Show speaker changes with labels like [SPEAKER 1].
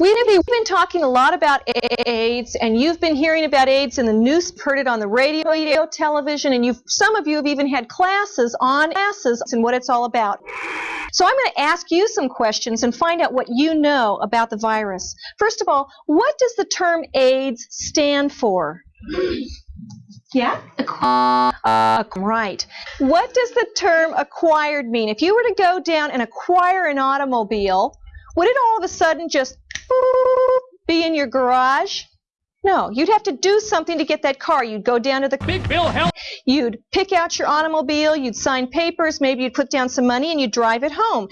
[SPEAKER 1] We've been talking a lot about AIDS, and you've been hearing about AIDS in the news, heard it on the radio, television, and you've some of you have even had classes on classes and what it's all about. So I'm going to ask you some questions and find out what you know about the virus. First of all, what does the term AIDS stand for? Yeah? Uh, right. What does the term acquired mean? If you were to go down and acquire an automobile, would it all of a sudden just be in your garage? No, you'd have to do something to get that car. You'd go down to the
[SPEAKER 2] Big Bill help.
[SPEAKER 1] You'd pick out your automobile, you'd sign papers, maybe you'd put down some money and you'd drive it home.